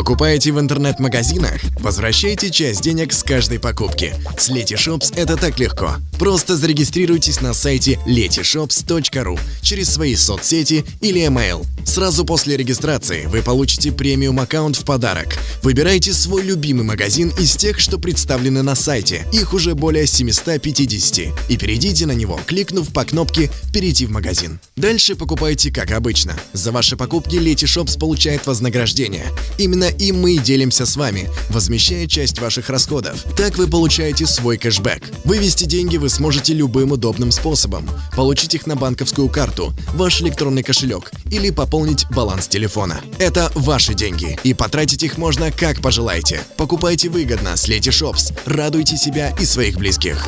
Покупаете в интернет-магазинах? Возвращайте часть денег с каждой покупки. С Letyshops это так легко. Просто зарегистрируйтесь на сайте letyshops.ru через свои соцсети или email. Сразу после регистрации вы получите премиум аккаунт в подарок. Выбирайте свой любимый магазин из тех, что представлены на сайте. Их уже более 750. И перейдите на него, кликнув по кнопке «Перейти в магазин». Дальше покупайте как обычно. За ваши покупки Letyshops получает вознаграждение. Именно им мы и делимся с вами, возмещая часть ваших расходов. Так вы получаете свой кэшбэк. Вывести деньги вы сможете любым удобным способом. Получить их на банковскую карту, ваш электронный кошелек или пополнить баланс телефона. Это ваши деньги, и потратить их можно как пожелаете. Покупайте выгодно с Letyshops. Радуйте себя и своих близких.